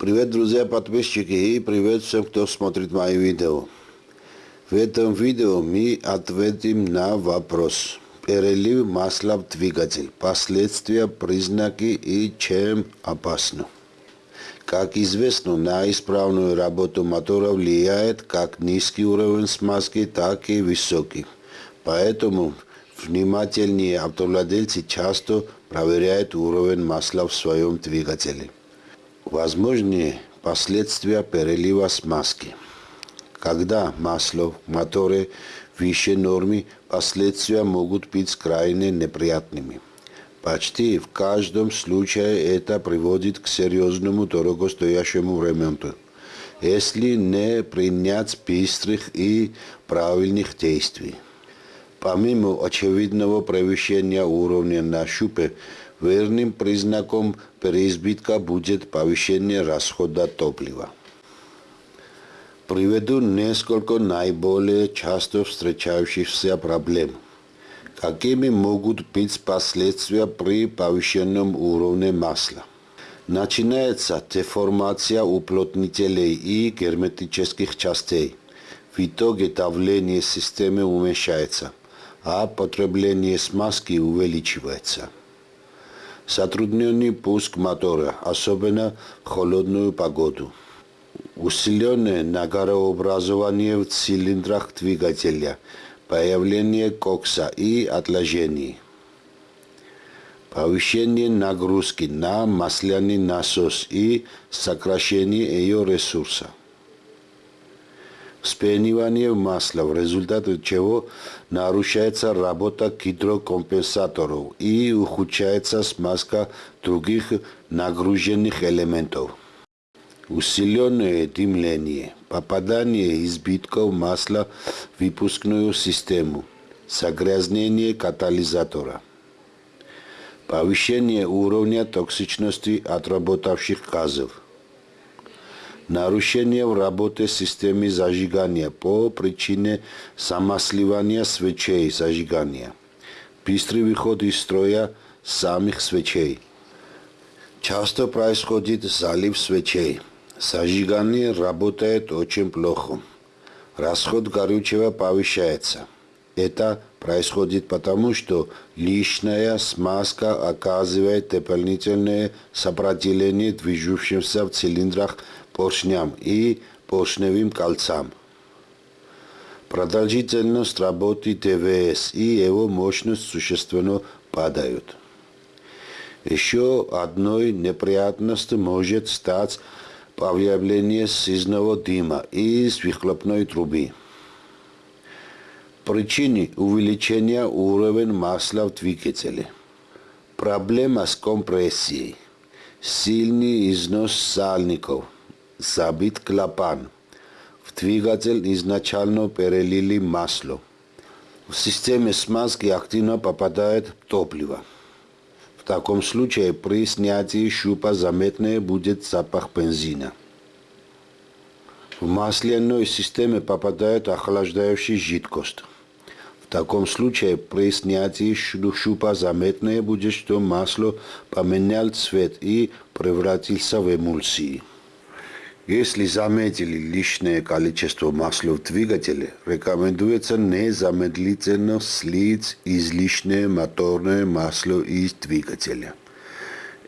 Привет, друзья, подписчики и привет всем, кто смотрит мои видео. В этом видео мы ответим на вопрос. Перелив масла в двигатель. Последствия, признаки и чем опасно. Как известно, на исправную работу мотора влияет как низкий уровень смазки, так и высокий. Поэтому внимательные автовладельцы часто проверяют уровень масла в своем двигателе. Возможные последствия перелива смазки. Когда масло в моторе выше нормы, последствия могут быть крайне неприятными. Почти в каждом случае это приводит к серьезному дорогостоящему ремонту, если не принять быстрых и правильных действий. Помимо очевидного превышения уровня на шупе, Верным признаком переизбытка будет повышение расхода топлива. Приведу несколько наиболее часто встречающихся проблем. Какими могут быть последствия при повышенном уровне масла? Начинается деформация уплотнителей и герметических частей. В итоге давление системы уменьшается, а потребление смазки увеличивается. Затрудненный пуск мотора, особенно в холодную погоду. Усиленное нагорообразование в цилиндрах двигателя, появление кокса и отложений. Повышение нагрузки на масляный насос и сокращение ее ресурса вспенивание масла, в результате чего нарушается работа гидрокомпенсаторов и ухудшается смазка других нагруженных элементов. Усиленное дымление, попадание избитков масла в выпускную систему, загрязнение катализатора, повышение уровня токсичности отработавших газов, нарушение в работе системы зажигания по причине замасливания свечей зажигания, быстрый выход из строя самих свечей. Часто происходит залив свечей. Зажигание работает очень плохо. Расход горючего повышается. Это происходит потому, что лишняя смазка оказывает дополнительное сопротивление движущимся в цилиндрах поршням и поршневым кольцам. Продолжительность работы ТВС и его мощность существенно падают. Еще одной неприятностью может стать появление сизного дыма из выхлопной трубы. Причины увеличения уровня масла в двигателе. Проблема с компрессией. Сильный износ сальников – забит клапан. В двигатель изначально перелили масло. В системе смазки активно попадает топливо. В таком случае при снятии щупа заметный будет запах бензина. В масляной системе попадает охлаждающая жидкость. Таком случае при снятии щупа заметное будет, что масло поменял цвет и превратился в эмульсии. Если заметили лишнее количество масла в двигателе, рекомендуется незамедлительно слить излишнее моторное масло из двигателя.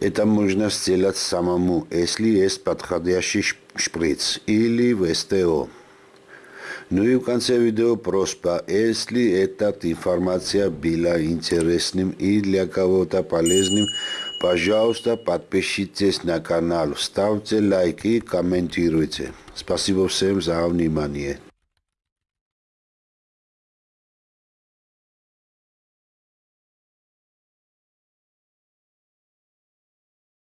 Это можно сделать самому, если есть подходящий шприц или в СТО. Ну и в конце видео просьба, если эта информация была интересным и для кого-то полезным, Пожалуйста, подпишитесь на канал, ставьте лайки и комментируйте. Спасибо всем за внимание.